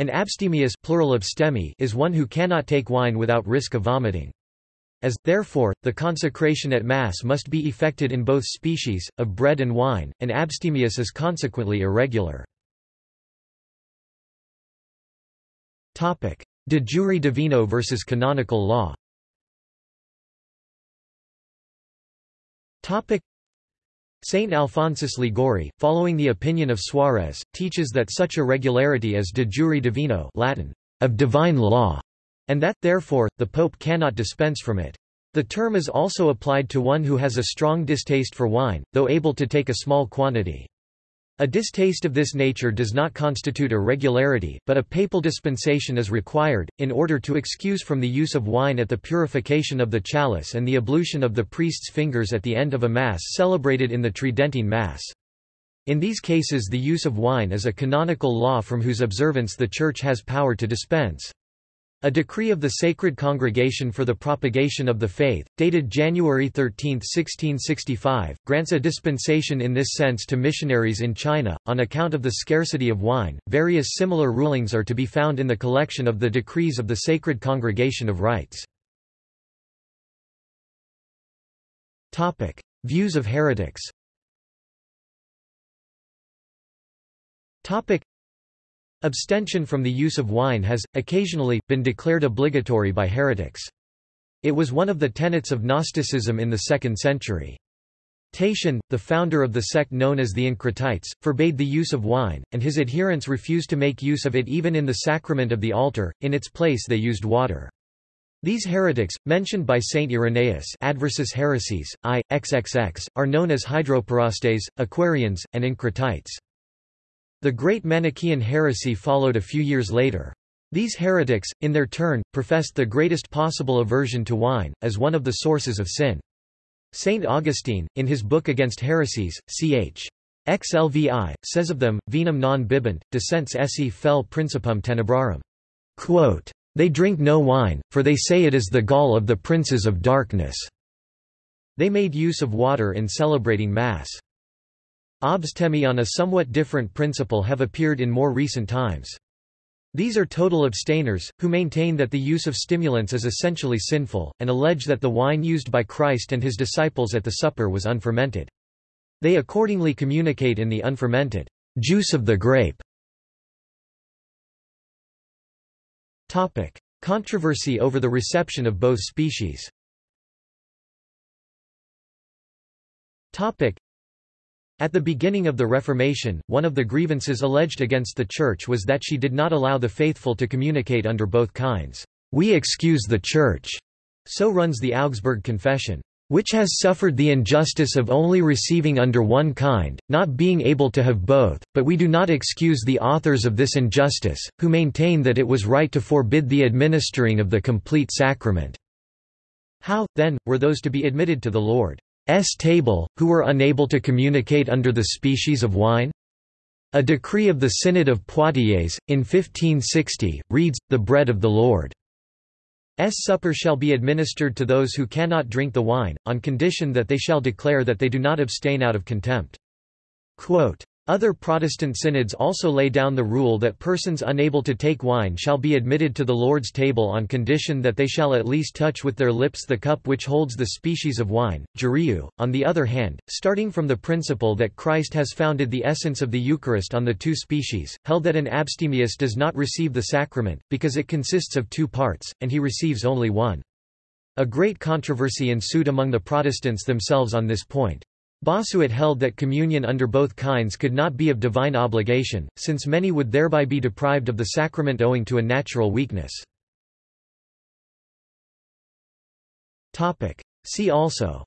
An abstemious plural abstemi is one who cannot take wine without risk of vomiting. As, therefore, the consecration at Mass must be effected in both species, of bread and wine, an abstemious is consequently irregular. De jure divino versus canonical law Saint Alphonsus Liguori, following the opinion of Suarez, teaches that such irregularity is de jure divino Latin, of divine law, and that, therefore, the pope cannot dispense from it. The term is also applied to one who has a strong distaste for wine, though able to take a small quantity. A distaste of this nature does not constitute irregularity, but a papal dispensation is required, in order to excuse from the use of wine at the purification of the chalice and the ablution of the priest's fingers at the end of a Mass celebrated in the Tridentine Mass. In these cases the use of wine is a canonical law from whose observance the Church has power to dispense. A decree of the Sacred Congregation for the Propagation of the Faith, dated January 13, 1665, grants a dispensation in this sense to missionaries in China, on account of the scarcity of wine. Various similar rulings are to be found in the collection of the decrees of the Sacred Congregation of Rites. Views of heretics Abstention from the use of wine has, occasionally, been declared obligatory by heretics. It was one of the tenets of Gnosticism in the 2nd century. Tatian, the founder of the sect known as the Encratites, forbade the use of wine, and his adherents refused to make use of it even in the sacrament of the altar, in its place they used water. These heretics, mentioned by Saint Irenaeus Adversus Heresies, I, XXX, are known as Hydroparastes, Aquarians, and Encratites. The Great Manichaean heresy followed a few years later. These heretics, in their turn, professed the greatest possible aversion to wine, as one of the sources of sin. Saint Augustine, in his book Against Heresies, ch. XLVI, says of them, vinum non bibent, decens esse fel principum tenebrarum. Quote, they drink no wine, for they say it is the gall of the princes of darkness. They made use of water in celebrating Mass. Abstemi on a somewhat different principle have appeared in more recent times. These are total abstainers, who maintain that the use of stimulants is essentially sinful, and allege that the wine used by Christ and his disciples at the supper was unfermented. They accordingly communicate in the unfermented juice of the grape. Controversy over the reception of both species at the beginning of the Reformation, one of the grievances alleged against the Church was that she did not allow the faithful to communicate under both kinds. We excuse the Church, so runs the Augsburg Confession, which has suffered the injustice of only receiving under one kind, not being able to have both, but we do not excuse the authors of this injustice, who maintain that it was right to forbid the administering of the complete sacrament. How, then, were those to be admitted to the Lord? S table, who were unable to communicate under the species of wine? A decree of the Synod of Poitiers, in 1560, reads, The bread of the Lord. S supper shall be administered to those who cannot drink the wine, on condition that they shall declare that they do not abstain out of contempt. Quote, other Protestant synods also lay down the rule that persons unable to take wine shall be admitted to the Lord's table on condition that they shall at least touch with their lips the cup which holds the species of wine. Jurieu, on the other hand, starting from the principle that Christ has founded the essence of the Eucharist on the two species, held that an abstemious does not receive the sacrament, because it consists of two parts, and he receives only one. A great controversy ensued among the Protestants themselves on this point. Bossuet held that communion under both kinds could not be of divine obligation, since many would thereby be deprived of the sacrament owing to a natural weakness. See also.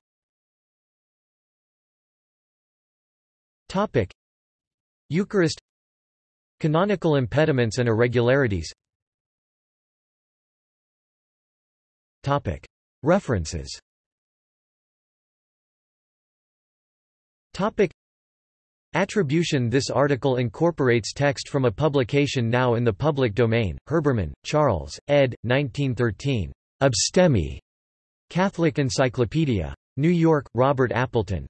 Topic. Eucharist. Canonical impediments and irregularities. Topic. References Topic Attribution This article incorporates text from a publication now in the public domain, Herbermann, Charles, ed. 1913. Abstemi. Catholic Encyclopedia. New York, Robert Appleton.